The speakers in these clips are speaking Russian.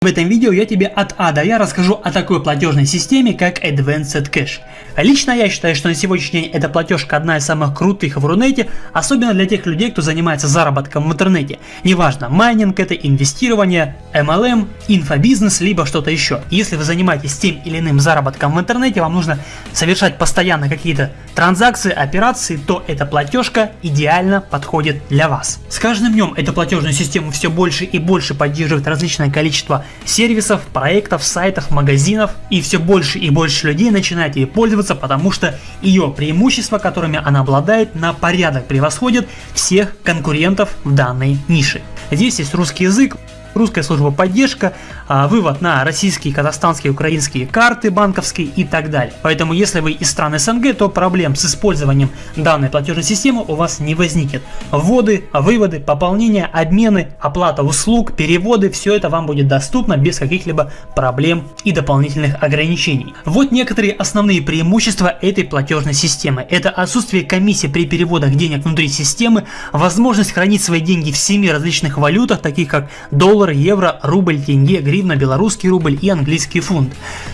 В этом видео я тебе от А до Я расскажу о такой платежной системе, как Advanced Cash. Лично я считаю, что на сегодняшний день эта платежка одна из самых крутых в Рунете, особенно для тех людей, кто занимается заработком в интернете. Неважно, майнинг это, инвестирование, MLM, инфобизнес, либо что-то еще. Если вы занимаетесь тем или иным заработком в интернете, вам нужно совершать постоянно какие-то транзакции, операции, то эта платежка идеально подходит для вас. С каждым днем эту платежную систему все больше и больше поддерживает различное количество сервисов, проектов, сайтов, магазинов и все больше и больше людей начинает ей пользоваться, потому что ее преимущества, которыми она обладает, на порядок превосходят всех конкурентов в данной нише. Здесь есть русский язык, русская служба поддержка, а, вывод на российские, казахстанские, украинские карты банковские и так далее. Поэтому если вы из стран СНГ, то проблем с использованием данной платежной системы у вас не возникнет. Вводы, выводы, пополнения, обмены, оплата услуг, переводы, все это вам будет доступно без каких-либо проблем и дополнительных ограничений. Вот некоторые основные преимущества этой платежной системы. Это отсутствие комиссии при переводах денег внутри системы, возможность хранить свои деньги в 7 различных валютах, таких как доллар, евро, рубль, тенге, гривна, белорусский рубль и английский фунт.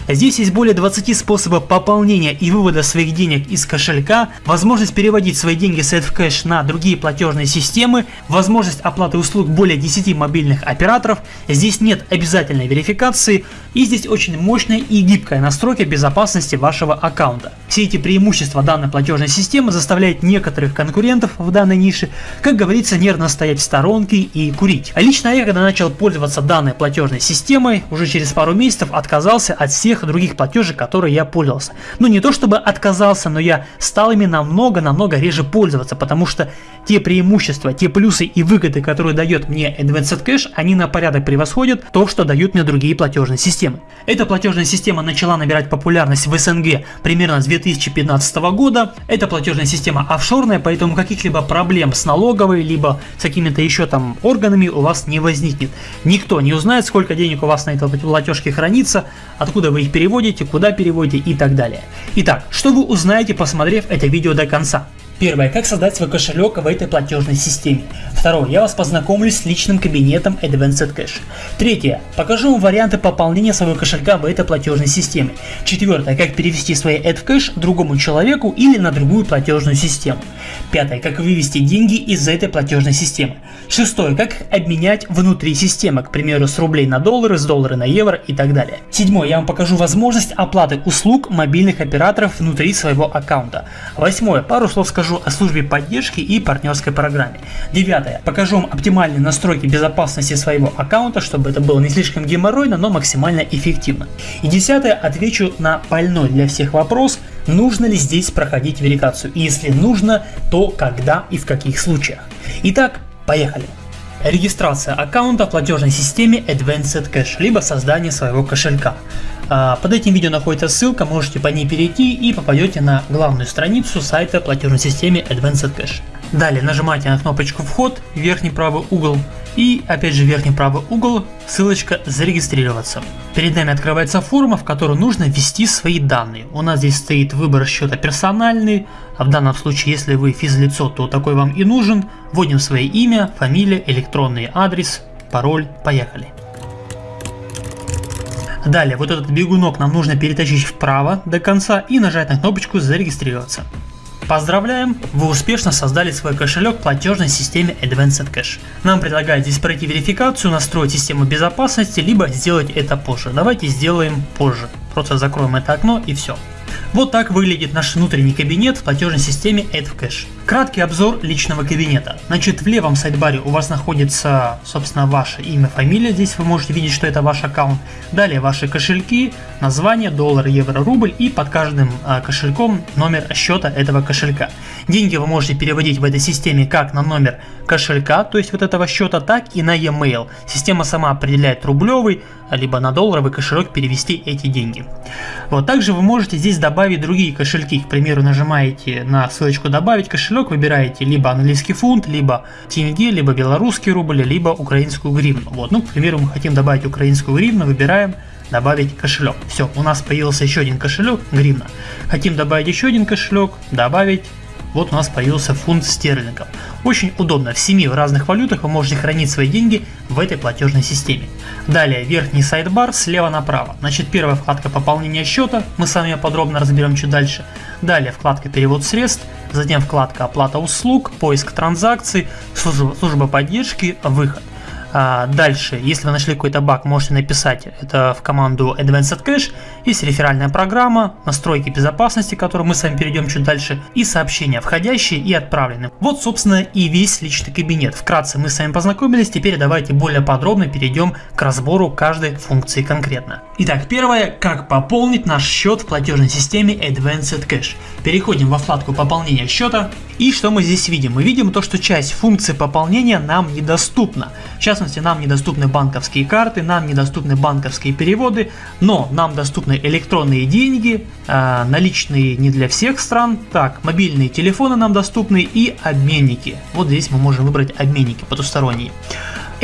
Здесь есть более 20 способов пополнения и вывода своих денег из кошелька, возможность переводить свои деньги с AdCash на другие платежные системы, возможность оплаты услуг более 10 мобильных операторов, здесь нет обязательной верификации и здесь очень мощная и гибкая настройка безопасности вашего аккаунта. Все эти преимущества данной платежной системы заставляют некоторых конкурентов в данной нише, как говорится, нервно стоять в сторонке и курить. А лично я, когда начал пользоваться данной платежной системой, уже через пару месяцев отказался от всех других платежей, которые я пользовался. Ну не то чтобы отказался, но я стал ими намного-намного реже пользоваться, потому что те преимущества, те плюсы и выгоды, которые дает мне Advanced Cash, они на порядок превосходят то, что дают мне другие платежные системы. Эта платежная система начала набирать популярность в СНГ примерно с 2015 года. Эта платежная система офшорная, поэтому каких-либо проблем с налоговой, либо с какими-то еще там органами у вас не возникнет. Никто не узнает, сколько денег у вас на этой платежке хранится, откуда вы их переводите, куда переводите и так далее. Итак, что вы узнаете, посмотрев это видео до конца? Первое. Как создать свой кошелек в этой платежной системе. Второе. Я вас познакомлю с личным кабинетом Advanced Cash. Третье. Покажу вам варианты пополнения своего кошелька в этой платежной системе. Четвертое. Как перевести свои AdCash другому человеку или на другую платежную систему. Пятое. Как вывести деньги из этой платежной системы. Шестое. Как обменять внутри системы, к примеру, с рублей на доллары, с доллара на евро и так далее. Седьмое. Я вам покажу возможность оплаты услуг мобильных операторов внутри своего аккаунта. Восьмое. Пару слов скажу расскажу о службе поддержки и партнерской программе. Девятое. Покажу вам оптимальные настройки безопасности своего аккаунта, чтобы это было не слишком геморройно, но максимально эффективно. И десятое. Отвечу на больной для всех вопрос, нужно ли здесь проходить верификацию. И если нужно, то когда и в каких случаях. Итак, поехали. Регистрация аккаунта в платежной системе Advanced Cash, либо создание своего кошелька. А, под этим видео находится ссылка, можете по ней перейти и попадете на главную страницу сайта платежной системы Advanced Cash. Далее нажимаете на кнопочку вход, верхний правый угол и опять же верхний правый угол, ссылочка зарегистрироваться. Перед нами открывается форма, в которую нужно ввести свои данные. У нас здесь стоит выбор счета персональный, а в данном случае если вы физлицо, то такой вам и нужен. Вводим свое имя, фамилия, электронный адрес, пароль, поехали. Далее вот этот бегунок нам нужно перетащить вправо до конца и нажать на кнопочку зарегистрироваться. Поздравляем! Вы успешно создали свой кошелек в платежной системе Advanced Cash. Нам предлагают здесь пройти верификацию, настроить систему безопасности, либо сделать это позже. Давайте сделаем позже. Просто закроем это окно и все. Вот так выглядит наш внутренний кабинет в платежной системе AdCash. Краткий обзор личного кабинета. Значит, в левом сайдбаре у вас находится, собственно, ваше имя, фамилия. Здесь вы можете видеть, что это ваш аккаунт. Далее ваши кошельки, название, доллар, евро, рубль и под каждым а, кошельком номер счета этого кошелька. Деньги вы можете переводить в этой системе как на номер кошелька, то есть вот этого счета, так и на e-mail. Система сама определяет рублевый, либо на долларовый кошелек перевести эти деньги. Вот также вы можете здесь добавить другие кошельки. К примеру, нажимаете на ссылочку добавить кошелек, выбираете либо английский фунт, либо тенге, либо белорусский рубль, либо украинскую гривну. Вот, ну, к примеру, мы хотим добавить украинскую гривну, выбираем добавить кошелек. Все, у нас появился еще один кошелек, гривна. Хотим добавить еще один кошелек, добавить вот у нас появился фунт стерлингов. Очень удобно, в 7 разных валютах вы можете хранить свои деньги в этой платежной системе. Далее верхний сайдбар слева направо. Значит первая вкладка пополнения счета, мы с вами подробно разберем чуть дальше. Далее вкладка перевод средств, затем вкладка оплата услуг, поиск транзакций, служба, поддержки, выход. А дальше, если вы нашли какой-то баг, можете написать это в команду Advanced Cache. Есть реферальная программа, настройки безопасности, которые мы с вами перейдем чуть дальше, и сообщения входящие и отправленные. Вот, собственно, и весь личный кабинет. Вкратце мы с вами познакомились, теперь давайте более подробно перейдем к разбору каждой функции конкретно. Итак, первое, как пополнить наш счет в платежной системе Advanced Cache. Переходим во вкладку пополнения счета. И что мы здесь видим? Мы видим то, что часть функций пополнения нам недоступна. В частности, нам недоступны банковские карты, нам недоступны банковские переводы, но нам доступны электронные деньги, э, наличные не для всех стран, так, мобильные телефоны нам доступны и обменники. Вот здесь мы можем выбрать обменники потусторонние.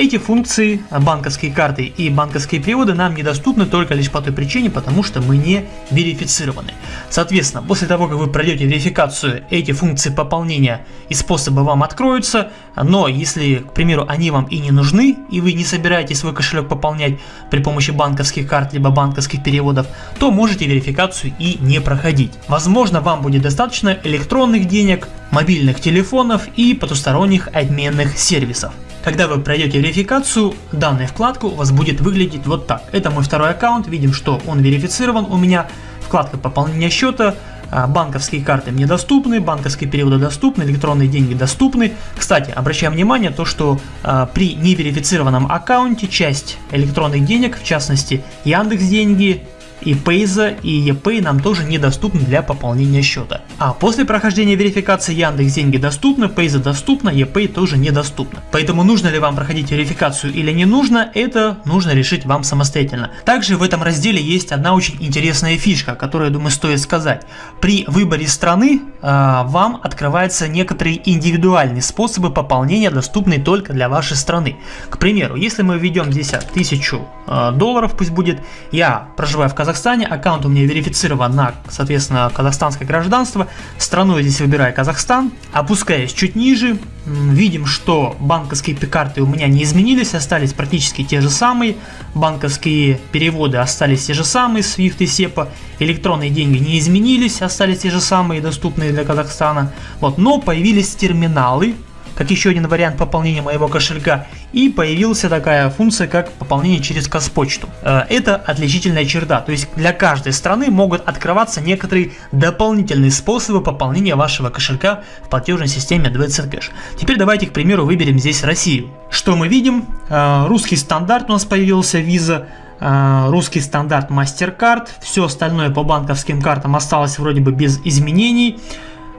Эти функции, банковские карты и банковские переводы нам недоступны только лишь по той причине, потому что мы не верифицированы. Соответственно, после того, как вы пройдете верификацию, эти функции пополнения и способы вам откроются, но если, к примеру, они вам и не нужны, и вы не собираетесь свой кошелек пополнять при помощи банковских карт либо банковских переводов, то можете верификацию и не проходить. Возможно, вам будет достаточно электронных денег, мобильных телефонов и потусторонних обменных сервисов. Когда вы пройдете верификацию, данная вкладка у вас будет выглядеть вот так. Это мой второй аккаунт, видим, что он верифицирован у меня. Вкладка пополнения счета, а, банковские карты мне доступны, банковские переводы доступны, электронные деньги доступны. Кстати, обращаем внимание то, что э, при неверифицированном аккаунте часть электронных денег, в частности Яндекс деньги, и Payza и ePay нам тоже недоступны для пополнения счета. А после прохождения верификации Яндекс деньги доступны, Payza доступна, ePay тоже недоступна. Поэтому нужно ли вам проходить верификацию или не нужно, это нужно решить вам самостоятельно. Также в этом разделе есть одна очень интересная фишка, которую, я думаю, стоит сказать. При выборе страны э, вам открываются некоторые индивидуальные способы пополнения, доступные только для вашей страны. К примеру, если мы введем здесь 1000 э, долларов, пусть будет, я проживаю в Казахстане, Казахстане, аккаунт у меня верифицирован на, соответственно, казахстанское гражданство, страну я здесь выбираю Казахстан, опускаясь чуть ниже, видим, что банковские карты у меня не изменились, остались практически те же самые, банковские переводы остались те же самые, SWIFT и SEPA, электронные деньги не изменились, остались те же самые, доступные для Казахстана, вот, но появились терминалы, как еще один вариант пополнения моего кошелька и появилась такая функция как пополнение через Казпочту. Э, это отличительная черта, то есть для каждой страны могут открываться некоторые дополнительные способы пополнения вашего кошелька в платежной системе Advanced Cash. Теперь давайте к примеру выберем здесь Россию. Что мы видим? Э, русский стандарт у нас появился Visa, э, русский стандарт MasterCard, все остальное по банковским картам осталось вроде бы без изменений.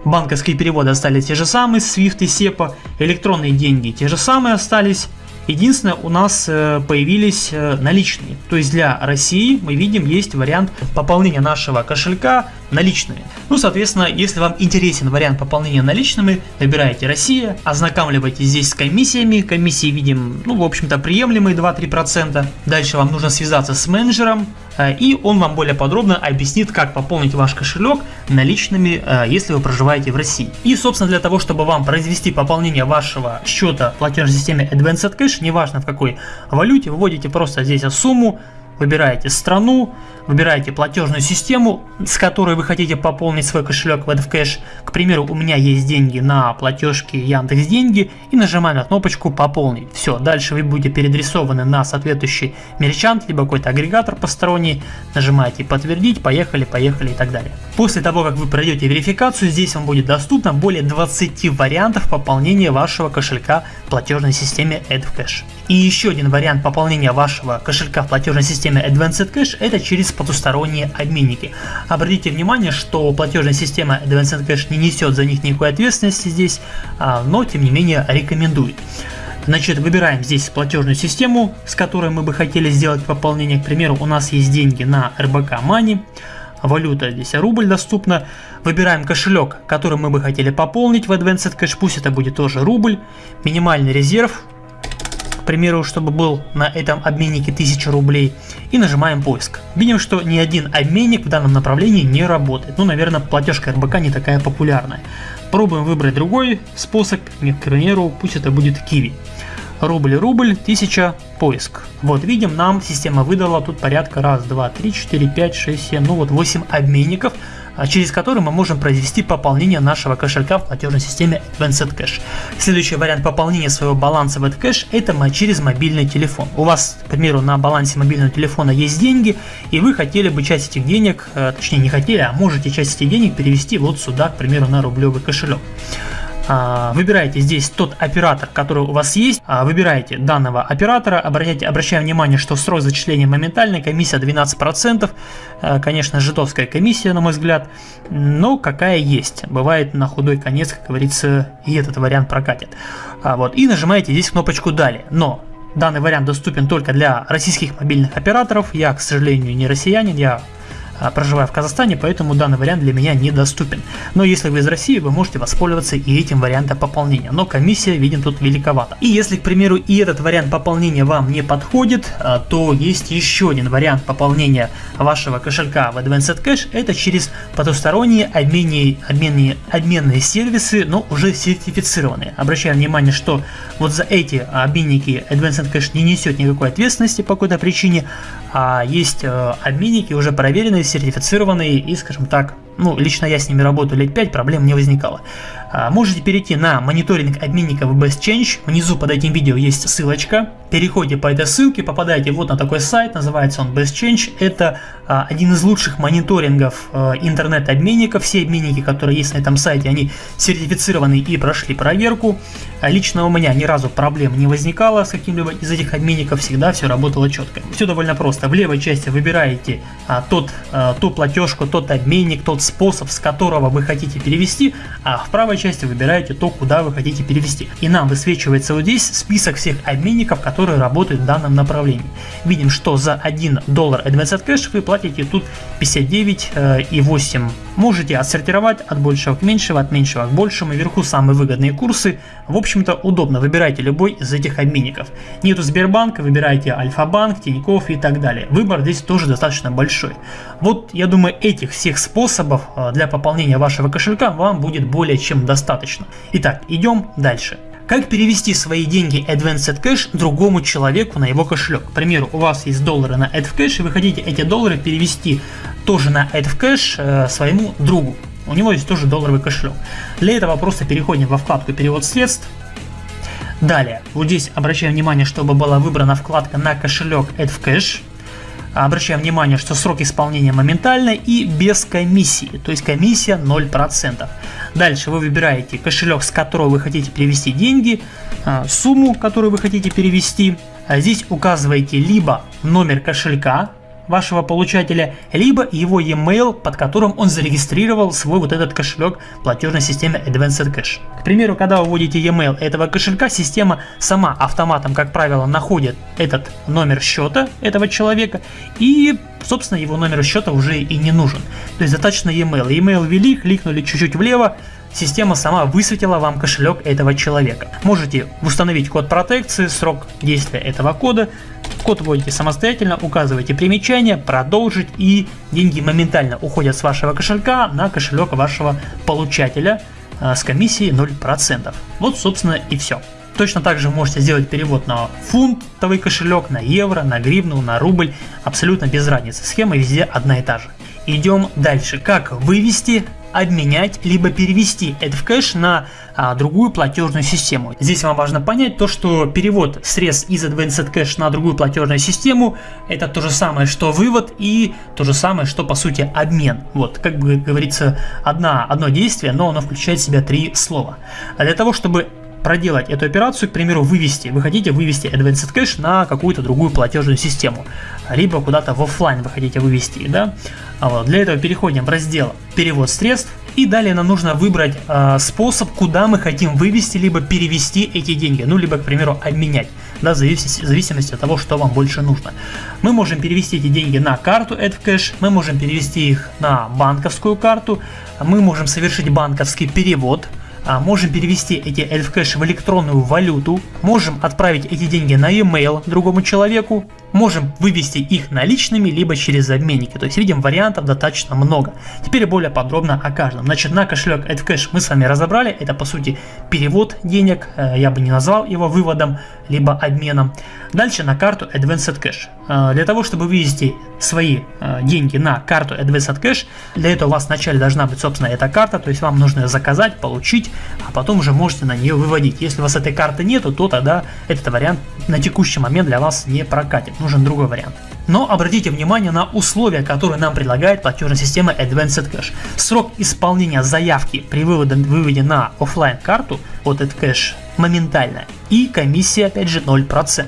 Банковские переводы остались те же самые, SWIFT и SEPA, электронные деньги те же самые остались. Единственное, у нас э, появились э, наличные. То есть для России мы видим есть вариант пополнения нашего кошелька наличными. Ну, соответственно, если вам интересен вариант пополнения наличными, выбираете Россия, ознакомливайтесь здесь с комиссиями. Комиссии видим, ну, в общем-то, приемлемые 2-3%. Дальше вам нужно связаться с менеджером, и он вам более подробно объяснит, как пополнить ваш кошелек наличными, если вы проживаете в России. И, собственно, для того, чтобы вам произвести пополнение вашего счета в платежной системе Advanced Cash, неважно в какой валюте, выводите просто здесь сумму, выбираете страну, выбираете платежную систему, с которой вы хотите пополнить свой кошелек в Cash. К примеру, у меня есть деньги на платежке Яндекс Деньги и нажимаем на кнопочку пополнить. Все, дальше вы будете переадресованы на соответствующий мерчант, либо какой-то агрегатор посторонний, нажимаете подтвердить, поехали, поехали и так далее. После того, как вы пройдете верификацию, здесь вам будет доступно более 20 вариантов пополнения вашего кошелька в платежной системе AdCash. И еще один вариант пополнения вашего кошелька в платежной системе Advanced Cash это через потусторонние обменники. Обратите внимание, что платежная система Advanced Cash не несет за них никакой ответственности здесь, а, но тем не менее рекомендует. Значит, выбираем здесь платежную систему, с которой мы бы хотели сделать пополнение. К примеру, у нас есть деньги на RBK Money, валюта здесь рубль доступна. Выбираем кошелек, который мы бы хотели пополнить в Advanced Cash, пусть это будет тоже рубль. Минимальный резерв примеру, чтобы был на этом обменнике 1000 рублей, и нажимаем поиск. Видим, что ни один обменник в данном направлении не работает. Ну, наверное, платежка РБК не такая популярная. Пробуем выбрать другой способ, к примеру, пусть это будет Kiwi. Рубль, рубль, 1000, поиск. Вот видим, нам система выдала тут порядка раз, два, три, четыре, пять, шесть, семь, ну вот 8 обменников, через который мы можем произвести пополнение нашего кошелька в платежной системе Advanced Cash. Следующий вариант пополнения своего баланса в Cash это через мобильный телефон. У вас, к примеру, на балансе мобильного телефона есть деньги, и вы хотели бы часть этих денег, э, точнее не хотели, а можете часть этих денег перевести вот сюда, к примеру, на рублевый кошелек. А, выбираете здесь тот оператор, который у вас есть, а, выбираете данного оператора, обращайте, обращаем внимание, что срок зачисления моментальный, комиссия 12%, а, конечно, житовская комиссия, на мой взгляд, но какая есть, бывает на худой конец, как говорится, и этот вариант прокатит. Вот, и нажимаете здесь кнопочку «Далее», но данный вариант доступен только для российских мобильных операторов, я, к сожалению, не россиянин, я а, проживаю в Казахстане, поэтому данный вариант для меня недоступен. Но если вы из России, вы можете воспользоваться и этим вариантом пополнения, но комиссия, видим, тут великовата. И если, к примеру, и этот вариант пополнения вам не подходит, а, то есть еще один вариант пополнения вашего кошелька в Advanced Cash, это через потусторонние обменные, обменные, обменные сервисы, но уже сертифицированные. Обращаем внимание, что вот за эти обменники Advanced Cash не несет никакой ответственности по какой-то причине, а есть э, обменники уже проверенные, сертифицированные и, скажем так, ну, лично я с ними работаю лет 5, проблем не возникало. А, можете перейти на мониторинг обменников Best Change, внизу под этим видео есть ссылочка, переходите по этой ссылке, попадаете вот на такой сайт, называется он Best Change, это а, один из лучших мониторингов а, интернет-обменников, все обменники, которые есть на этом сайте, они сертифицированы и прошли проверку, лично у меня ни разу проблем не возникало с каким-либо из этих обменников, всегда все работало четко. Все довольно просто, в левой части выбираете тот, ту платежку, тот обменник, тот способ, с которого вы хотите перевести, а в правой части выбираете то, куда вы хотите перевести. И нам высвечивается вот здесь список всех обменников, которые работают в данном направлении. Видим, что за 1 доллар Advanced Cash вы платите тут 59,8. Э, Можете отсортировать от большего к меньшему, от меньшего к большему. Вверху самые выгодные курсы. В общем-то удобно. Выбирайте любой из этих обменников. Нету Сбербанка, выбирайте Альфа-банк, Тинькофф и так далее. Выбор здесь тоже достаточно большой. Вот я думаю этих всех способов э, для пополнения вашего кошелька вам будет более чем достаточно. Итак, идем дальше. Как перевести свои деньги Advanced Cash другому человеку на его кошелек? К примеру, у вас есть доллары на AdCash и вы хотите эти доллары перевести тоже на AdCash э, своему другу. У него есть тоже долларовый кошелек. Для этого просто переходим во вкладку перевод средств. Далее, вот здесь обращаем внимание, чтобы была выбрана вкладка на кошелек AdCash. Обращаем внимание, что срок исполнения моментальный и без комиссии, то есть комиссия 0%. Дальше вы выбираете кошелек, с которого вы хотите перевести деньги, а, сумму, которую вы хотите перевести. А здесь указываете либо номер кошелька, вашего получателя, либо его e-mail, под которым он зарегистрировал свой вот этот кошелек платежной системе Advanced Cash. К примеру, когда вы вводите e-mail этого кошелька, система сама автоматом, как правило, находит этот номер счета этого человека и, собственно, его номер счета уже и не нужен. То есть достаточно e-mail. E-mail ввели, кликнули чуть-чуть влево, система сама высветила вам кошелек этого человека. Можете установить код протекции, срок действия этого кода, Код вводите самостоятельно, указываете примечание, продолжить и деньги моментально уходят с вашего кошелька на кошелек вашего получателя э, с комиссией 0%. Вот собственно и все. Точно так же можете сделать перевод на фунтовый кошелек, на евро, на гривну, на рубль, абсолютно без разницы. Схема везде одна и та же. Идем дальше. Как вывести обменять, либо перевести AdCash на а, другую платежную систему. Здесь вам важно понять то, что перевод средств из Advanced Cash на другую платежную систему это то же самое, что вывод и то же самое, что по сути обмен. Вот, как бы говорится, одна, одно действие, но оно включает в себя три слова. А для того, чтобы проделать эту операцию, к примеру, вывести, вы хотите вывести Advanced Cash на какую-то другую платежную систему, либо куда-то в офлайн вы хотите вывести, да, а вот для этого переходим в раздел перевод средств, и далее нам нужно выбрать э, способ, куда мы хотим вывести, либо перевести эти деньги, ну, либо, к примеру, обменять, да, в зависимости, в зависимости от того, что вам больше нужно. Мы можем перевести эти деньги на карту AdCash, мы можем перевести их на банковскую карту, мы можем совершить банковский перевод, а, можем перевести эти AdCash в электронную валюту, можем отправить эти деньги на e-mail другому человеку, можем вывести их наличными, либо через обменники. То есть видим вариантов достаточно много. Теперь более подробно о каждом. Значит, на кошелек AdCash мы с вами разобрали. Это по сути перевод денег. Э, я бы не назвал его выводом, либо обменом. Дальше на карту Advanced Cash. Э, для того, чтобы вывести свои э, деньги на карту Advanced Cash, для этого у вас вначале должна быть, собственно, эта карта. То есть вам нужно ее заказать, получить, а потом уже можете на нее выводить. Если у вас этой карты нету, то тогда этот вариант на текущий момент для вас не прокатит нужен другой вариант. Но обратите внимание на условия, которые нам предлагает платежная система Advanced Cash. Срок исполнения заявки при выводе, выводе на офлайн карту от AdCash моментально и комиссия опять же 0%.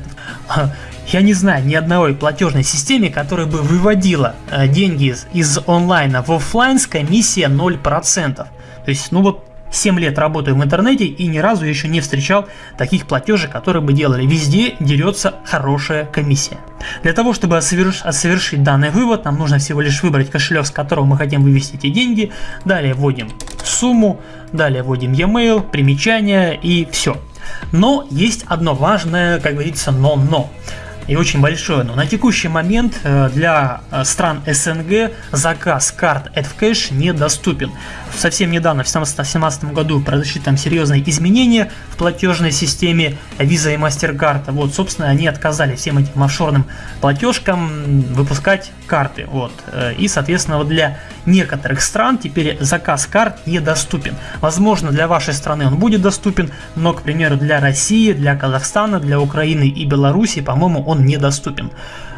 Я не знаю ни одной платежной системе, которая бы выводила э, деньги из, из онлайна в офлайн с комиссией 0%. То есть, ну вот 7 лет работаю в интернете и ни разу еще не встречал таких платежей, которые бы делали. Везде дерется хорошая комиссия. Для того, чтобы совершить данный вывод, нам нужно всего лишь выбрать кошелек, с которого мы хотим вывести эти деньги. Далее вводим сумму, далее вводим e-mail, примечание и все. Но есть одно важное, как говорится, но-но и очень большое. Но на текущий момент э, для э, стран СНГ заказ карт AdCash недоступен. Совсем недавно, в 2017 году, произошли там серьезные изменения в платежной системе Visa и MasterCard. Вот, собственно, они отказали всем этим офшорным платежкам выпускать карты. Вот. Э, и, соответственно, вот для некоторых стран теперь заказ карт недоступен. Возможно, для вашей страны он будет доступен, но, к примеру, для России, для Казахстана, для Украины и Беларуси, по-моему, он недоступен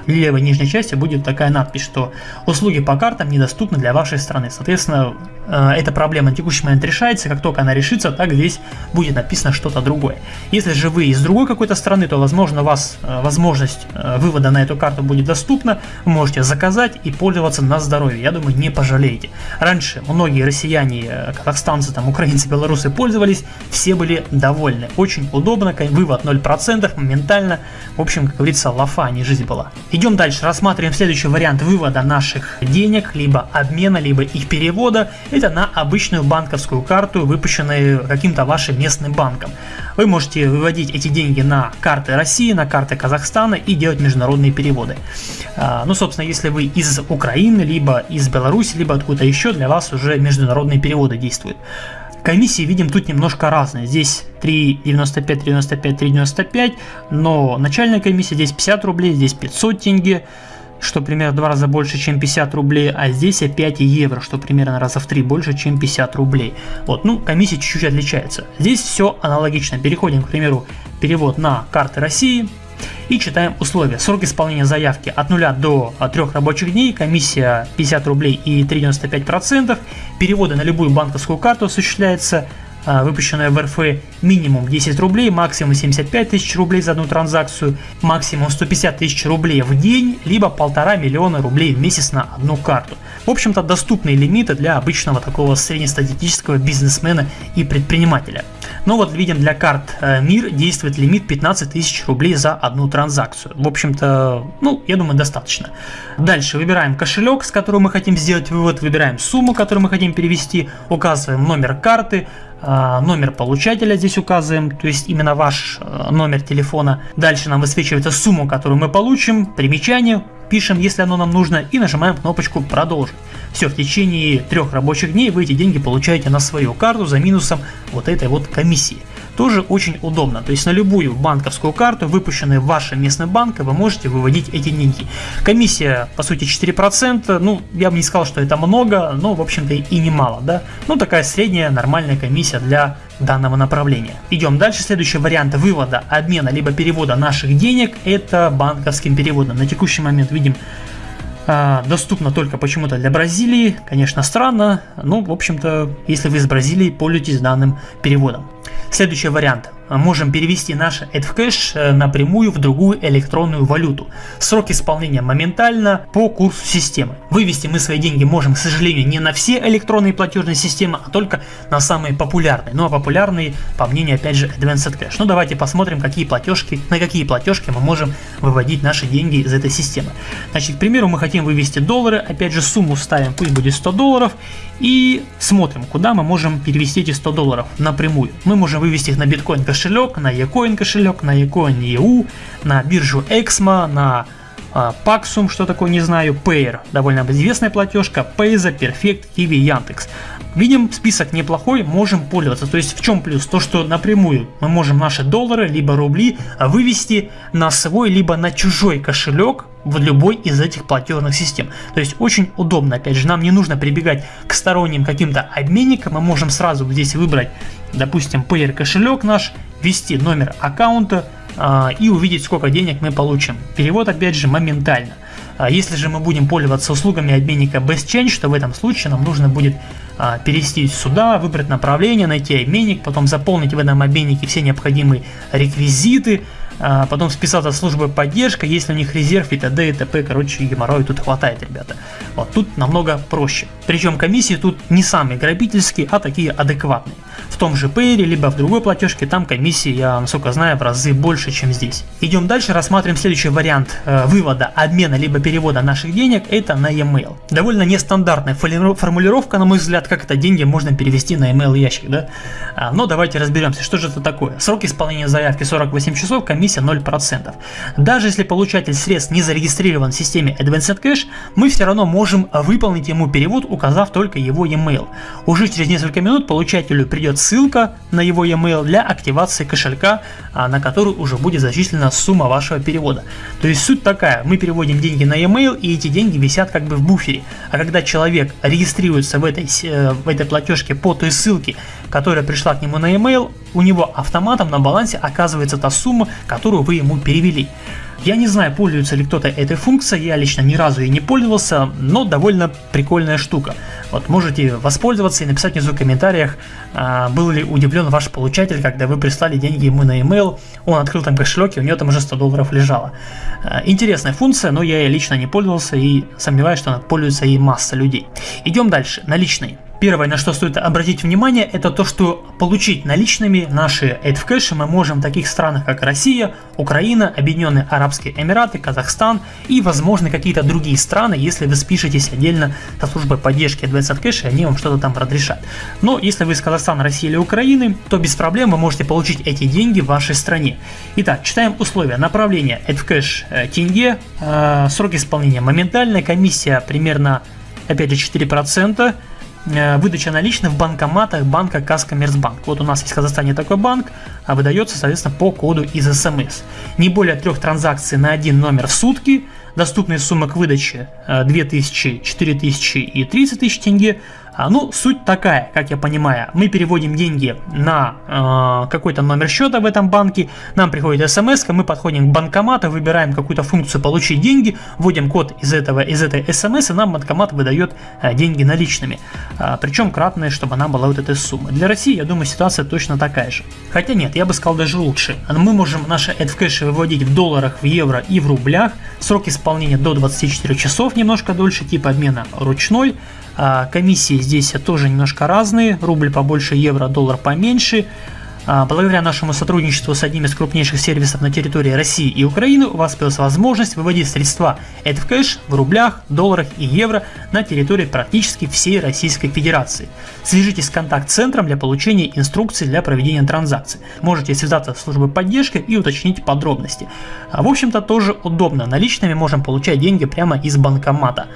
левой нижней части будет такая надпись, что услуги по картам недоступны для вашей страны. Соответственно, эта проблема на текущий момент решается, как только она решится, так здесь будет написано что-то другое. Если же вы из другой какой-то страны, то возможно у вас э, возможность э, вывода на эту карту будет доступна, вы можете заказать и пользоваться на здоровье, я думаю не пожалеете. Раньше многие россияне, казахстанцы, там, украинцы, белорусы пользовались, все были довольны. Очень удобно, вывод 0%, моментально, в общем, как говорится, лафа, а не жизнь была. Идем дальше, рассматриваем следующий вариант вывода наших денег, либо обмена, либо их перевода. Это на обычную банковскую карту, выпущенную каким-то вашим местным банком. Вы можете выводить эти деньги на карты России, на карты Казахстана и делать международные переводы. А, ну, собственно, если вы из Украины, либо из Беларуси, либо откуда еще, для вас уже международные переводы действуют. Комиссии видим тут немножко разные. Здесь 3,95, 3,95, 3,95, но начальная комиссия здесь 50 рублей, здесь 500 тенге, что примерно в два раза больше, чем 50 рублей, а здесь опять евро, что примерно раза в три больше, чем 50 рублей. Вот, ну, комиссия чуть-чуть отличается. Здесь все аналогично. Переходим, к примеру, перевод на карты России, и читаем условия. Срок исполнения заявки от 0 до 3 рабочих дней, комиссия 50 рублей и 3,95%. Переводы на любую банковскую карту осуществляются а, выпущенная в РФ минимум 10 рублей, максимум 75 тысяч рублей за одну транзакцию, максимум 150 тысяч рублей в день, либо полтора миллиона рублей в месяц на одну карту. В общем-то доступные лимиты для обычного такого среднестатистического бизнесмена и предпринимателя. Но вот видим для карт э, МИР действует лимит 15 тысяч рублей за одну транзакцию. В общем-то, ну, я думаю, достаточно. Дальше выбираем кошелек, с которого мы хотим сделать вывод, выбираем сумму, которую мы хотим перевести, указываем номер карты, номер получателя здесь указываем, то есть именно ваш э, номер телефона. Дальше нам высвечивается сумму, которую мы получим, примечание, пишем, если оно нам нужно, и нажимаем кнопочку «Продолжить». Все, в течение трех рабочих дней вы эти деньги получаете на свою карту за минусом вот этой вот комиссии. Тоже очень удобно, то есть на любую банковскую карту, выпущенную вашим местным банком, вы можете выводить эти деньги. Комиссия, по сути, 4%, ну, я бы не сказал, что это много, но, в общем-то, и немало, да. Ну, такая средняя нормальная комиссия для данного направления. Идем дальше. Следующий вариант вывода, обмена либо перевода наших денег это банковским переводом. На текущий момент видим а, доступно только почему-то для Бразилии. Конечно странно, но в общем-то если вы из Бразилии пользуетесь данным переводом. Следующий вариант можем перевести наш AdCash э, напрямую в другую электронную валюту. Срок исполнения моментально по курсу системы. Вывести мы свои деньги можем, к сожалению, не на все электронные платежные системы, а только на самые популярные. Ну а популярные, по мнению опять же Advanced Cash. Ну давайте посмотрим, какие платежки, на какие платежки мы можем выводить наши деньги из этой системы. Значит, к примеру, мы хотим вывести доллары, опять же сумму ставим, пусть будет 100 долларов, и смотрим, куда мы можем перевести эти 100 долларов напрямую. Мы можем вывести их на биткоин на eCoin кошелек, на eCoin EU, на биржу Exmo, на Paxum, что такое, не знаю, Payer, довольно известная платежка, Payza, Perfect, Kiwi, Yandex. Видим, список неплохой, можем пользоваться. То есть в чем плюс? То, что напрямую мы можем наши доллары, либо рубли вывести на свой, либо на чужой кошелек в любой из этих платежных систем. То есть очень удобно. Опять же, нам не нужно прибегать к сторонним каким-то обменникам. Мы можем сразу здесь выбрать, допустим, Payer кошелек наш, ввести номер аккаунта э, и увидеть, сколько денег мы получим. Перевод, опять же, моментально. А если же мы будем пользоваться услугами обменника BestChange, то в этом случае нам нужно будет а, перевести сюда, выбрать направление, найти обменник, потом заполнить в этом обменнике все необходимые реквизиты, а, потом списаться с службой поддержка, если у них резерв и т.д. и т.п. Короче, геморрой тут хватает, ребята. Вот тут намного проще. Причем комиссии тут не самые грабительские, а такие адекватные. В том же Payre, либо в другой платежке, там комиссии, я насколько знаю, в разы больше, чем здесь. Идем дальше, рассматриваем следующий вариант э, вывода, обмена, либо перевода наших денег, это на e-mail. Довольно нестандартная формулировка, на мой взгляд, как это деньги можно перевести на email ящик, да? А, но давайте разберемся, что же это такое. Срок исполнения заявки 48 часов, комиссия комиссия 0%. Даже если получатель средств не зарегистрирован в системе Advanced Cash, мы все равно можем выполнить ему перевод, указав только его e-mail. Уже через несколько минут получателю придет ссылка на его e-mail для активации кошелька, а, на который уже будет зачислена сумма вашего перевода. То есть суть такая, мы переводим деньги на e-mail и эти деньги висят как бы в буфере. А когда человек регистрируется в этой, э, в этой платежке по той ссылке, которая пришла к нему на e-mail, у него автоматом на балансе оказывается та сумма, которую вы ему перевели. Я не знаю, пользуется ли кто-то этой функцией, я лично ни разу и не пользовался, но довольно прикольная штука. Вот можете воспользоваться и написать внизу в комментариях, а, был ли удивлен ваш получатель, когда вы прислали деньги ему на email, он открыл там кошелек и у него там уже 100 долларов лежало. А, интересная функция, но я ей лично не пользовался и сомневаюсь, что она пользуется и масса людей. Идем дальше, наличные. Первое, на что стоит обратить внимание, это то, что получить наличными наши AdFcash мы можем в таких странах, как Россия, Украина, Объединенные Арабские Эмираты, Казахстан и, возможно, какие-то другие страны, если вы спишетесь отдельно со службой поддержки Advanced Cash, и они вам что-то там разрешат. Но если вы из Казахстана, России или Украины, то без проблем вы можете получить эти деньги в вашей стране. Итак, читаем условия. Направление AdFcash э, тенге, э, срок исполнения моментальная, комиссия примерно, опять же, 4%, Э, выдача наличных в банкоматах банка Казкоммерцбанк. Вот у нас есть в Казахстане такой банк, а выдается, соответственно, по коду из СМС. Не более трех транзакций на один номер в сутки, доступные суммы к выдаче 2000, 4000 и 30 тысяч тенге, а, ну, суть такая, как я понимаю, мы переводим деньги на э, какой-то номер счета в этом банке, нам приходит смс, мы подходим к банкомату, выбираем какую-то функцию «Получить деньги», вводим код из, этого, из этой смс, и нам банкомат выдает э, деньги наличными. Э, причем кратные, чтобы она была вот этой суммы. Для России, я думаю, ситуация точно такая же. Хотя нет, я бы сказал даже лучше. Мы можем наши AdCash выводить в долларах, в евро и в рублях. Срок исполнения до 24 часов, немножко дольше, тип обмена ручной. А, комиссии здесь тоже немножко разные, рубль побольше, евро, доллар поменьше. А, благодаря нашему сотрудничеству с одним из крупнейших сервисов на территории России и Украины у вас появилась возможность выводить средства EdCash в рублях, долларах и евро на территории практически всей Российской Федерации. Свяжитесь с контакт-центром для получения инструкций для проведения транзакций. Можете связаться с службой поддержки и уточнить подробности. А, в общем-то тоже удобно, наличными можем получать деньги прямо из банкомата.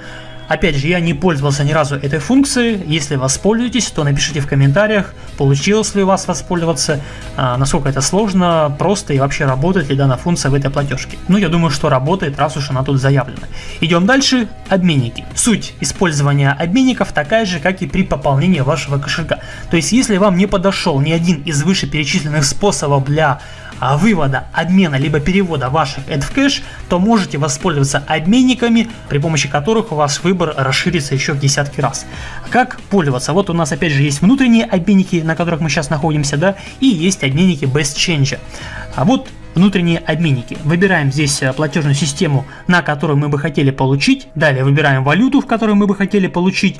Опять же, я не пользовался ни разу этой функцией. Если воспользуетесь, то напишите в комментариях, получилось ли у вас воспользоваться, а, насколько это сложно, просто и вообще работает ли данная функция в этой платежке. Ну, я думаю, что работает, раз уж она тут заявлена. Идем дальше. Обменники. Суть использования обменников такая же, как и при пополнении вашего кошелька. То есть, если вам не подошел ни один из вышеперечисленных способов для вывода, обмена либо перевода ваших AD в кэш, то можете воспользоваться обменниками, при помощи которых у вас выбор расширится еще в десятки раз. Как пользоваться? Вот у нас опять же есть внутренние обменники, на которых мы сейчас находимся, да, и есть обменники без ченджа. А вот внутренние обменники. Выбираем здесь э, платежную систему, на которую мы бы хотели получить. Далее выбираем валюту, в которую мы бы хотели получить.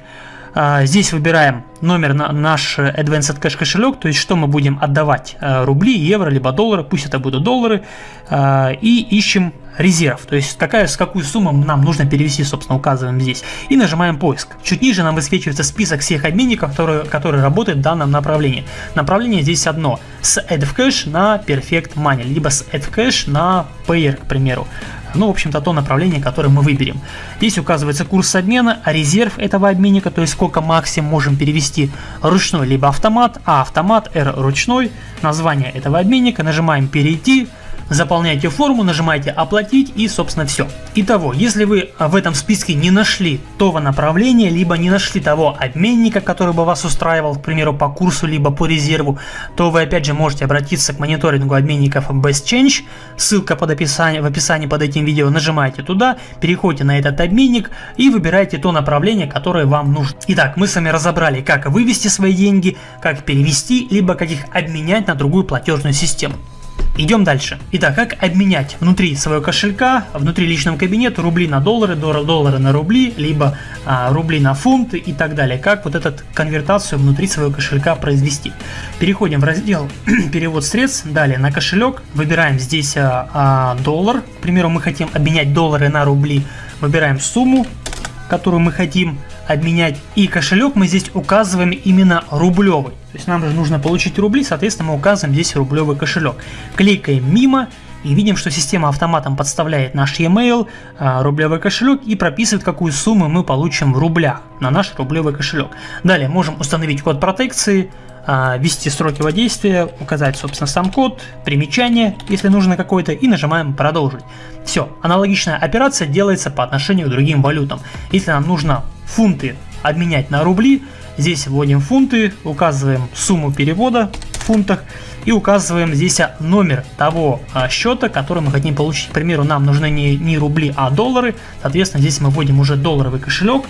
А, здесь выбираем номер на наш Advanced Cash кошелек, то есть что мы будем отдавать, э, рубли, евро, либо доллары, пусть это будут доллары, э, и ищем резерв, то есть какая, с какую сумму нам нужно перевести, собственно, указываем здесь. И нажимаем поиск. Чуть ниже нам высвечивается список всех обменников, которые, которые работают в данном направлении. Направление здесь одно, с AddCash на Perfect Money, либо с AddCash на Payer, к примеру. Ну, в общем-то, то направление, которое мы выберем. Здесь указывается курс обмена, а резерв этого обменника, то есть сколько максимум можем перевести ручной либо автомат, а автомат R ручной, название этого обменника, нажимаем перейти, заполняете форму, нажимаете оплатить и собственно все. Итого, если вы в этом списке не нашли того направления, либо не нашли того обменника, который бы вас устраивал, к примеру, по курсу, либо по резерву, то вы опять же можете обратиться к мониторингу обменников Best Change, ссылка под описание, в описании под этим видео, нажимаете туда, переходите на этот обменник и выбираете то направление, которое вам нужно. Итак, мы с вами разобрали, как вывести свои деньги, как перевести, либо как их обменять на другую платежную систему. Идем дальше. Итак, как обменять внутри своего кошелька, внутри личного кабинета рубли на доллары, доллары на рубли, либо а, рубли на фунты и так далее. Как вот эту конвертацию внутри своего кошелька произвести. Переходим в раздел перевод средств, далее на кошелек, выбираем здесь а, а, доллар. К примеру, мы хотим обменять доллары на рубли, выбираем сумму, которую мы хотим обменять. И кошелек мы здесь указываем именно рублевый. То есть нам же нужно получить рубли, соответственно мы указываем здесь рублевый кошелек. Кликаем мимо и видим, что система автоматом подставляет наш e-mail, а, рублевый кошелек и прописывает, какую сумму мы получим в рублях на наш рублевый кошелек. Далее можем установить код протекции, ввести сроки воздействия, указать, собственно, сам код, примечание, если нужно какое-то, и нажимаем «Продолжить». Все, аналогичная операция делается по отношению к другим валютам. Если нам нужно фунты обменять на рубли, здесь вводим фунты, указываем сумму перевода в фунтах и указываем здесь номер того а, счета, который мы хотим получить. К примеру, нам нужны не, не рубли, а доллары. Соответственно, здесь мы вводим уже долларовый кошелек.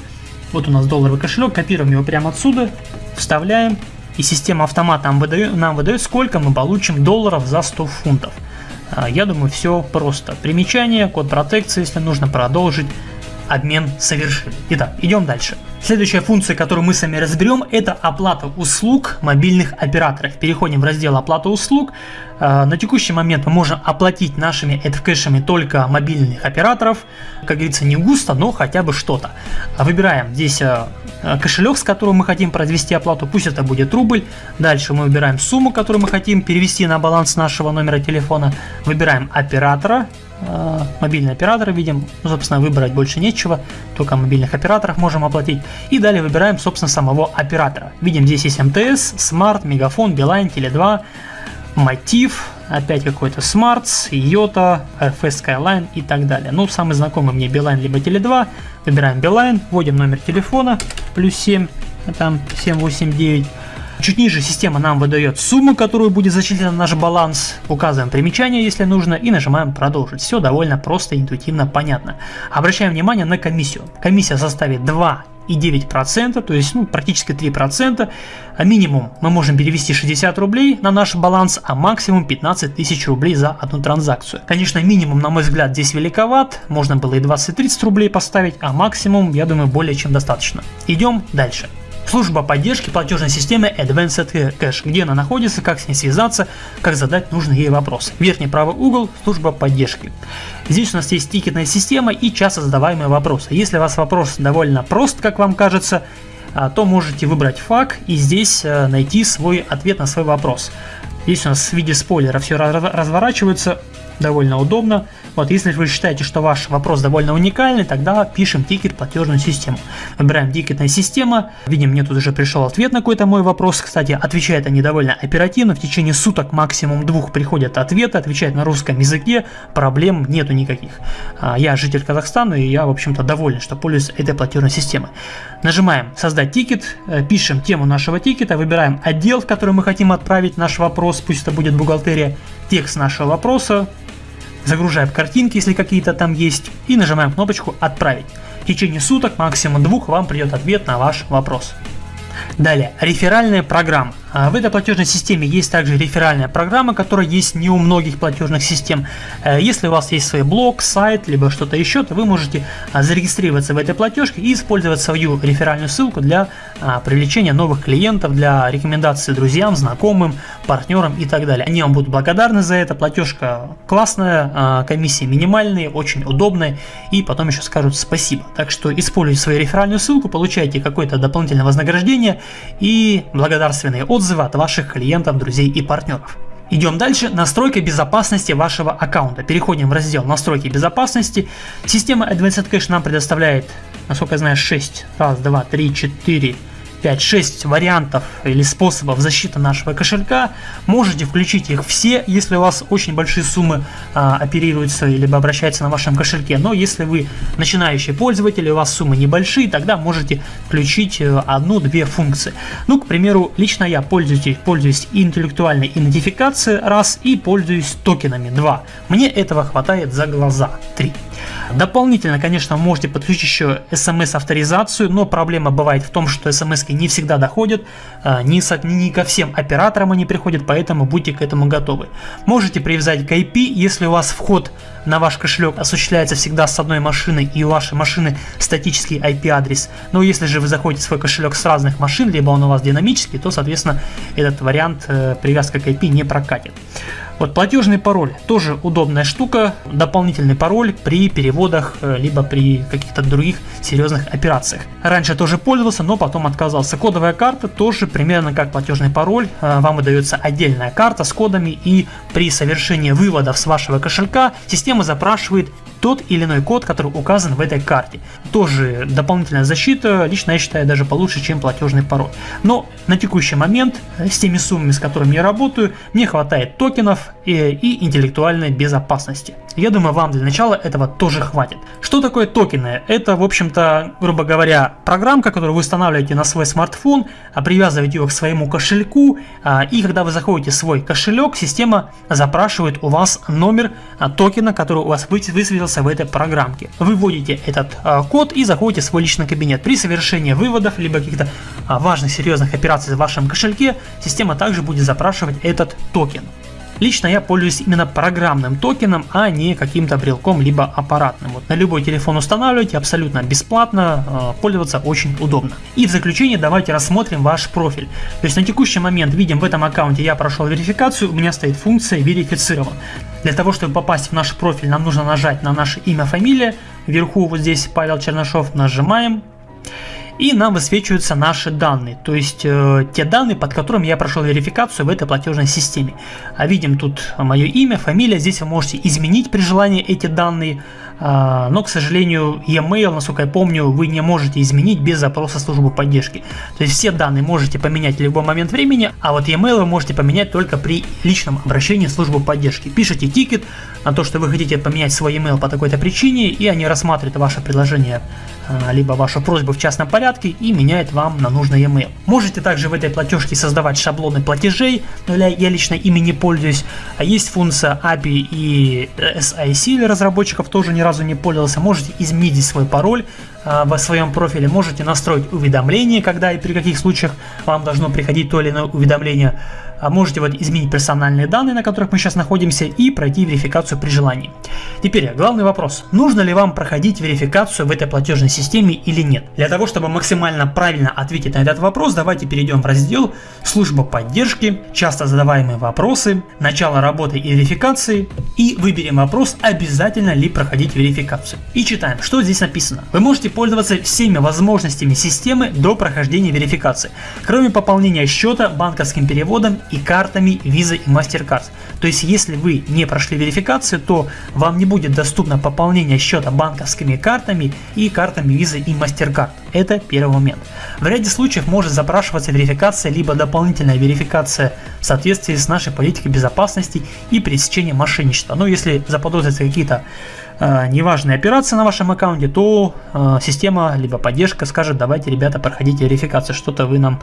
Вот у нас долларовый кошелек, копируем его прямо отсюда, вставляем. И система автомата нам выдает, нам выдает, сколько мы получим долларов за 100 фунтов. А, я думаю, все просто. Примечание, код протекции, если нужно продолжить обмен совершили. Итак, идем дальше. Следующая функция, которую мы с вами разберем, это оплата услуг мобильных операторов. Переходим в раздел оплата услуг. Э, на текущий момент мы можем оплатить нашими эдкэшами только мобильных операторов. Как говорится, не густо, но хотя бы что-то. Выбираем здесь э, кошелек, с которым мы хотим произвести оплату, пусть это будет рубль. Дальше мы выбираем сумму, которую мы хотим перевести на баланс нашего номера телефона. Выбираем оператора, Э, мобильный оператор видим, ну, собственно, выбрать больше нечего, только мобильных операторов можем оплатить. И далее выбираем, собственно, самого оператора. Видим, здесь есть МТС, Smart, Мегафон, Билайн, Теле2, Мотив, опять какой-то Smarts, Йота, RF Skyline и так далее. Ну, самый знакомый мне Билайн либо Теле2. Выбираем Билайн, вводим номер телефона, плюс 7, там 789. Чуть ниже система нам выдает сумму, которую будет зачислена на наш баланс, указываем примечание, если нужно, и нажимаем продолжить. Все довольно просто, интуитивно, понятно. Обращаем внимание на комиссию. Комиссия составит 2 и 9%, то есть ну, практически 3%. А минимум мы можем перевести 60 рублей на наш баланс, а максимум 15 тысяч рублей за одну транзакцию. Конечно, минимум, на мой взгляд, здесь великоват, можно было и 20-30 рублей поставить, а максимум, я думаю, более чем достаточно. Идем дальше. Служба поддержки платежной системы Advanced Cash, где она находится, как с ней связаться, как задать нужные ей вопросы. Верхний правый угол – служба поддержки. Здесь у нас есть тикетная система и часто задаваемые вопросы. Если у вас вопрос довольно прост, как вам кажется, а, то можете выбрать FAQ и здесь э, найти свой ответ на свой вопрос. Здесь у нас в виде спойлера все разворачивается, довольно удобно. Вот, если вы считаете, что ваш вопрос довольно уникальный, тогда пишем тикет платежную систему. Выбираем тикетная система. Видим, мне тут уже пришел ответ на какой-то мой вопрос. Кстати, отвечают они довольно оперативно. В течение суток максимум двух приходят ответы, отвечают на русском языке. Проблем нету никаких. А, я житель Казахстана и я, в общем-то, доволен, что пользуюсь этой платежной системой. Нажимаем создать тикет, э, пишем тему нашего тикета, выбираем отдел, в который мы хотим отправить наш вопрос, пусть это будет бухгалтерия, текст нашего вопроса, загружаем картинки, если какие-то там есть, и нажимаем кнопочку «Отправить». В течение суток, максимум двух, вам придет ответ на ваш вопрос. Далее, реферальная программа. А, в этой платежной системе есть также реферальная программа, которая есть не у многих платежных систем. Э, если у вас есть свой блог, сайт, либо что-то еще, то вы можете а, зарегистрироваться в этой платежке и использовать свою реферальную ссылку для а, привлечения новых клиентов, для рекомендации друзьям, знакомым, партнерам и так далее. Они вам будут благодарны за это. Платежка классная, комиссии минимальные, очень удобная и потом еще скажут спасибо. Так что используйте свою реферальную ссылку, получайте какое-то дополнительное вознаграждение и благодарственные отзывы отзывы от ваших клиентов, друзей и партнеров. Идем дальше. Настройка безопасности вашего аккаунта. Переходим в раздел настройки безопасности. Система Advanced Cache нам предоставляет, насколько я знаю, 6. Раз, два, три, четыре, 5-6 вариантов или способов защиты нашего кошелька. Можете включить их все, если у вас очень большие суммы а, оперируются либо обращаются на вашем кошельке. Но если вы начинающий пользователь, у вас суммы небольшие, тогда можете включить э, одну-две функции. Ну, к примеру, лично я пользуюсь, пользуюсь интеллектуальной идентификацией раз и пользуюсь токенами 2. Мне этого хватает за глаза 3. Дополнительно, конечно, можете подключить еще смс-авторизацию, но проблема бывает в том, что смс не всегда доходят, а, не, со, не ко всем операторам они приходят, поэтому будьте к этому готовы. Можете привязать к IP, если у вас вход на ваш кошелек осуществляется всегда с одной машины и у вашей машины статический IP-адрес. Но если же вы заходите в свой кошелек с разных машин, либо он у вас динамический, то, соответственно, этот вариант э, привязка к IP не прокатит. Вот платежный пароль тоже удобная штука, дополнительный пароль при переводах, э, либо при каких-то других серьезных операциях. Раньше тоже пользовался, но потом отказался. Кодовая карта тоже примерно как платежный пароль, э, вам выдается отдельная карта с кодами и при совершении выводов с вашего кошелька система запрашивает тот или иной код, который указан в этой карте. Тоже дополнительная защита, лично я считаю даже получше, чем платежный пароль. Но на текущий момент э, с теми суммами, с которыми я работаю, мне хватает токенов и, интеллектуальной безопасности. Я думаю, вам для начала этого тоже хватит. Что такое токены? Это, в общем-то, грубо говоря, программка, которую вы устанавливаете на свой смартфон, а привязываете ее к своему кошельку, а, и когда вы заходите в свой кошелек, система запрашивает у вас номер а, токена, который у вас высветился в этой программке. Вы вводите этот код и заходите в свой личный кабинет. При совершении выводов, либо каких-то важных серьезных операций в вашем кошельке, система также будет запрашивать этот токен. Лично я пользуюсь именно программным токеном, а не каким-то брелком либо аппаратным. Вот на любой телефон устанавливаете абсолютно бесплатно, э, пользоваться очень удобно. И в заключение давайте рассмотрим ваш профиль. То есть на текущий момент видим в этом аккаунте я прошел верификацию, у меня стоит функция верифицирован. Для того, чтобы попасть в наш профиль, нам нужно нажать на наше имя, фамилия. Вверху вот здесь Павел Чернышов нажимаем и нам высвечиваются наши данные, то есть э, те данные, под которыми я прошел верификацию в этой платежной системе. А видим тут мое имя, фамилия, здесь вы можете изменить при желании эти данные, но, к сожалению, e-mail, насколько я помню, вы не можете изменить без запроса службы поддержки. То есть все данные можете поменять в любой момент времени, а вот e-mail вы можете поменять только при личном обращении в службу поддержки. Пишите тикет на то, что вы хотите поменять свой e-mail по такой-то причине, и они рассматривают ваше предложение а, либо вашу просьбу в частном порядке и меняет вам на нужный email. Можете также в этой платежке создавать шаблоны платежей, но я лично ими не пользуюсь. А есть функция API и SIC для разработчиков, тоже ни разу не пользовался. Можете изменить свой пароль э, в своем профиле, можете настроить уведомления, когда и при каких случаях вам должно приходить то или иное уведомление. А можете вот изменить персональные данные, на которых мы сейчас находимся, и пройти верификацию при желании. Теперь главный вопрос. Нужно ли вам проходить верификацию в этой платежной системе или нет? Для того, чтобы максимально правильно ответить на этот вопрос, давайте перейдем в раздел «Служба поддержки», «Часто задаваемые вопросы», «Начало работы и верификации» и выберем вопрос «Обязательно ли проходить верификацию?» И читаем, что здесь написано. Вы можете пользоваться всеми возможностями системы до прохождения верификации, кроме пополнения счета банковским переводом и картами Visa и MasterCard. То есть, если вы не прошли верификацию, то вам не будет доступно пополнение счета банковскими картами и картами Visa и MasterCard. Это первый момент. В ряде случаев может запрашиваться верификация либо дополнительная верификация в соответствии с нашей политикой безопасности и пресечения мошенничества. Но если заподозрятся какие-то э, неважные операции на вашем аккаунте, то э, система либо поддержка скажет, давайте, ребята, проходите верификацию, что-то вы нам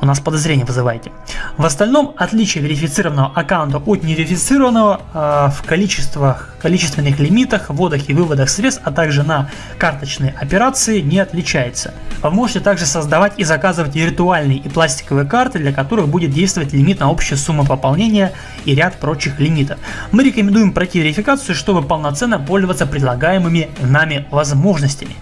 у нас подозрение вызываете. В остальном отличие верифицированного аккаунта от неверифицированного э, в количествах, количественных лимитах, вводах и выводах средств, а также на карточные операции не отличается. Вы можете также создавать и заказывать виртуальные и пластиковые карты, для которых будет действовать лимит на общую сумму пополнения и ряд прочих лимитов. Мы рекомендуем пройти верификацию, чтобы полноценно пользоваться предлагаемыми нами возможностями.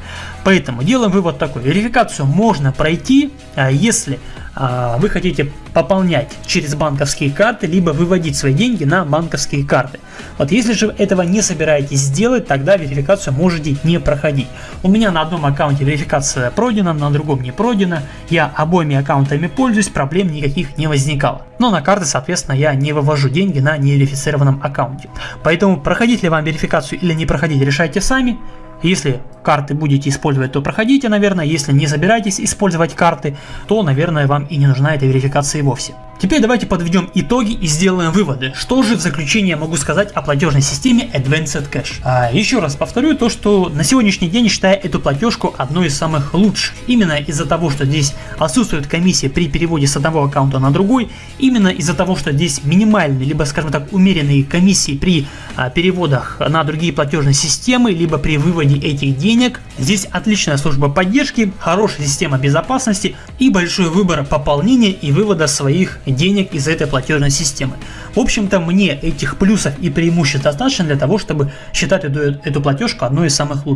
Поэтому делаем вывод такой. Верификацию можно пройти, а, если а, вы хотите пополнять через банковские карты, либо выводить свои деньги на банковские карты. Вот если же этого не собираетесь сделать, тогда верификацию можете не проходить. У меня на одном аккаунте верификация пройдена, на другом не пройдена. Я обоими аккаунтами пользуюсь, проблем никаких не возникало. Но на карты, соответственно, я не вывожу деньги на неверифицированном аккаунте. Поэтому проходить ли вам верификацию или не проходить, решайте сами. Если карты будете использовать, то проходите, наверное. Если не собираетесь использовать карты, то, наверное, вам и не нужна эта верификация вовсе. Теперь давайте подведем итоги и сделаем выводы. Что же в заключение могу сказать о платежной системе Advanced Cash? А, еще раз повторю то, что на сегодняшний день считаю эту платежку одной из самых лучших. Именно из-за того, что здесь отсутствует комиссия при переводе с одного аккаунта на другой. Именно из-за того, что здесь минимальные, либо скажем так умеренные комиссии при а, переводах на другие платежные системы, либо при выводе этих денег. Здесь отличная служба поддержки, хорошая система безопасности и большой выбор пополнения и вывода своих денег из этой платежной системы. В общем-то, мне этих плюсов и преимуществ достаточно для того, чтобы считать эту, эту платежку одной из самых лучших.